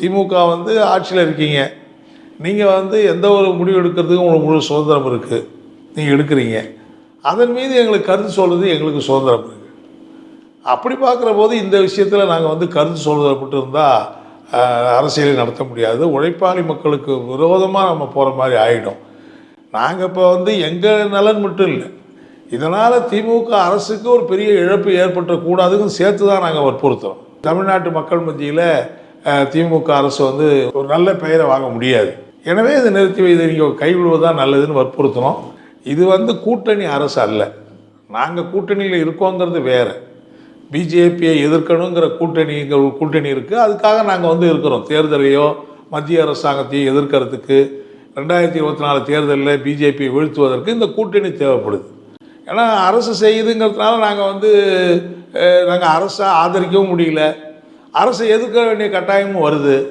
திமுக வந்து ஆட்சியில் இருக்கீங்க. நீங்கள் வந்து எந்த ஒரு முடிவு எடுக்கிறதுக்கும் உங்களுக்கு முழு சுதந்திரம் இருக்குது நீங்கள் எடுக்கிறீங்க. அதன் மீது எங்களுக்கு கருத்து சொல்கிறது எங்களுக்கு சுதந்திரம் இருக்குது அப்படி பார்க்குற போது இந்த விஷயத்தில் நாங்கள் வந்து கருத்து சொல்கிறது மட்டும் இருந்தால் அரசியலை நடத்த முடியாது. உழைப்பாளி மக்களுக்கு விரோதமாக நம்ம போகிற மாதிரி ஆகிடும் நாங்கள் இப்போ வந்து எங்கள் நலன் மட்டும் இல்லை இதனால் திமுக அரசுக்கு ஒரு பெரிய இழப்பு ஏற்பட்டுறக்கூடாதுன்னு சேர்த்து தான் நாங்கள் வற்புறுத்துகிறோம் தமிழ்நாட்டு மக்கள் மத்தியில் திமுக அரசு வந்து ஒரு நல்ல பெயரை வாங்க முடியாது. எனவே இதை நிறுத்தி வைத்து நீங்கள் கைவிடுவதுதான் நல்லதுன்னு வற்புறுத்தணும் இது வந்து கூட்டணி அரசு அல்ல. நாங்கள் கூட்டணியில் இருக்கோங்கிறது வேறு. பிஜேபியை எதிர்க்கணுங்கிற கூட்டணிங்கிற கூட்டணி இருக்குது அதுக்காக நாங்கள் வந்து இருக்கிறோம். தேர்தலையோ மத்திய அரசாங்கத்தையோ எதிர்க்கிறதுக்கு. ரெண்டாயிரத்தி இருபத்தி நாலு தேர்தலில் பிஜேபியை வீழ்த்துவதற்கு இந்த கூட்டணி தேவைப்படுது. ஏன்னா அரசு செய்யுதுங்கிறதுனால நாங்கள் வந்து நாங்கள் அரசை ஆதரிக்கவும் முடியல. அரசு எதிர்க்க வேண்டிய கட்டாயமும் வருது.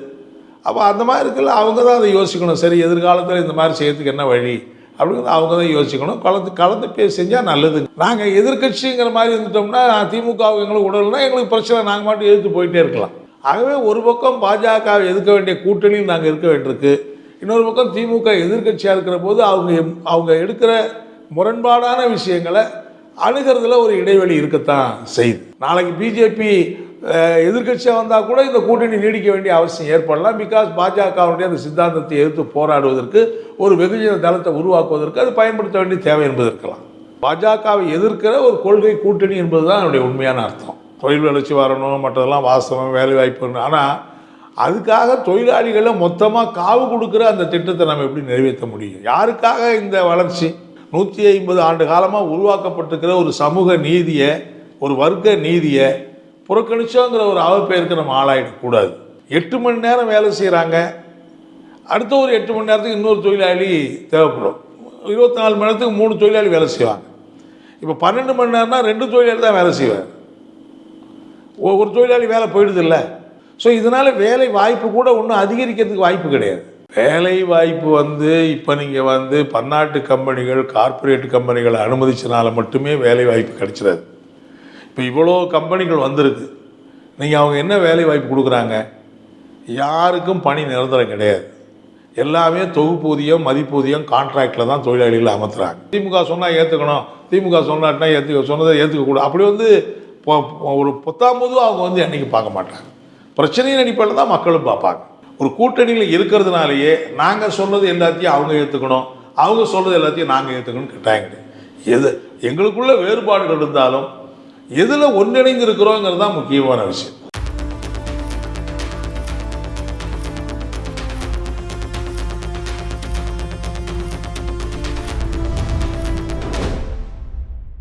அப்போ அந்த மாதிரி இருக்குல்ல அவங்க தான் அதை யோசிக்கணும். சரி எதிர்காலத்தில் இந்த மாதிரி செய்யறதுக்கு என்ன வழி? அப்படிங்கிறது அவங்க தான் யோசிக்கணும். கலந்து கலந்து பேசி செஞ்சால் நல்லது. நாங்கள் எதிர்க்கட்சிங்கிற மாதிரி இருந்துட்டோம்னா திமுக எங்களுக்கு உடல்னா எங்களுக்கு பிரச்சனை. நாங்கள் மட்டும் எதிர்த்து போயிட்டே இருக்கலாம். ஆகவே ஒரு பக்கம் பாஜக எதிர்க்க வேண்டிய கூட்டணியில் நாங்கள் இருக்க வேண்டியிருக்கு. இன்னொரு பக்கம் திமுக எதிர்க்கட்சியாக இருக்கிற போது அவங்க எம்- அவங்க எடுக்கிற முரண்பாடான விஷயங்களை அணுகிறதுல ஒரு இடைவெளி இருக்கத்தான் செய்யுது. நாளைக்கு பிஜேபி எதிர்க்கட்சியாக வந்தால் கூட இந்த கூட்டணி நீடிக்க வேண்டிய அவசியம் ஏற்படலாம். பிகாஸ் பாஜகவுடைய அந்த சித்தாந்தத்தை எதிர்த்து போராடுவதற்கு ஒரு வெகுஜன தளத்தை உருவாக்குவதற்கு அது பயன்படுத்த வேண்டிய தேவை என்பது இருக்கலாம். பாஜகவை எதிர்க்கிற ஒரு கொள்கை கூட்டணி என்பது தான் என்னுடைய உண்மையான அர்த்தம். தொழில் வளர்ச்சி வரணும் மற்றதெல்லாம் வாசனம் வேலை வாய்ப்பு ஆனால் அதுக்காக தொழிலாளிகளை மொத்தமாக காவு கொடுக்குற அந்த திட்டத்தை நம்ம எப்படி நிறைவேற்ற முடியும்? யாருக்காக இந்த வளர்ச்சி? நூற்றி ஐம்பது ஆண்டு காலமாக உருவாக்கப்பட்டிருக்கிற ஒரு சமூக நீதியை ஒரு வர்க்க நீதியை புறக்கணிச்சோங்கிற ஒரு அவப்பெயருக்கு நம்ம ஆளாயிடக்கூடாது எட்டு மணி நேரம் வேலை செய்கிறாங்க அடுத்த ஒரு எட்டு மணி நேரத்துக்கு இன்னொரு தொழிலாளி தேவைப்படும். இருபத்தி நாலு மணி நேரத்துக்கு மூணு தொழிலாளி வேலை செய்வாங்க. இப்போ பன்னெண்டு மணி நேரம்னா ரெண்டு தொழிலாளி தான் வேலை செய்வார். ஒ- ஒரு தொழிலாளி வேலை போயிடுது இல்லை ஸோ இதனால் வேலை வாய்ப்பு கூட ஒன்றும் அதிகரிக்கிறதுக்கு வாய்ப்பு கிடையாது. வேலை வாய்ப்பு வந்து இப்போ நீங்கள் வந்து பன்னாட்டு கம்பெனிகள் கார்ப்பரேட் கம்பெனிகளை அனுமதிச்சனால மட்டுமே வேலை வாய்ப்பு கிடைச்சிடாது. இப்போ இவ்வளோ கம்பெனிகள் வந்திருக்கு. நீங்கள் அவங்க என்ன வேலை வாய்ப்பு கொடுக்குறாங்க? யாருக்கும் பணி நிரந்தரம் கிடையாது. எல்லாமே தொகுப்பூதியம் மதிப்பூதியம் கான்ட்ராக்டில் தான் தொழிலாளிகளை அமர்த்துறாங்க. திமுக சொன்னால் ஏற்றுக்கணும் திமுக சொன்னாட்டினா ஏற்றுக்க சொன்னதை ஏற்றுக்கக்கூடாது அப்படி வந்து ஒரு பொத்தாம் அவங்க வந்து என்றைக்கு பார்க்க மாட்டாங்க. பிரச்சனையின் அடிப்படையில் தான் மக்களும் பார்ப்பாங்க. ஒரு கூட்டணியில் இருக்கிறதுனாலேயே நாங்கள் சொன்னது எல்லாத்தையும் அவங்க ஏற்றுக்கணும் அவங்க சொல்கிறது எல்லாத்தையும் நாங்கள் ஏற்றுக்கணும்னு கேட்டாங்க எது எங்களுக்குள்ள வேறுபாடுகள் இருந்தாலும் எதில் ஒன்றிணைந்து இருக்கிறோங்கிறது தான் முக்கியமான விஷயம்.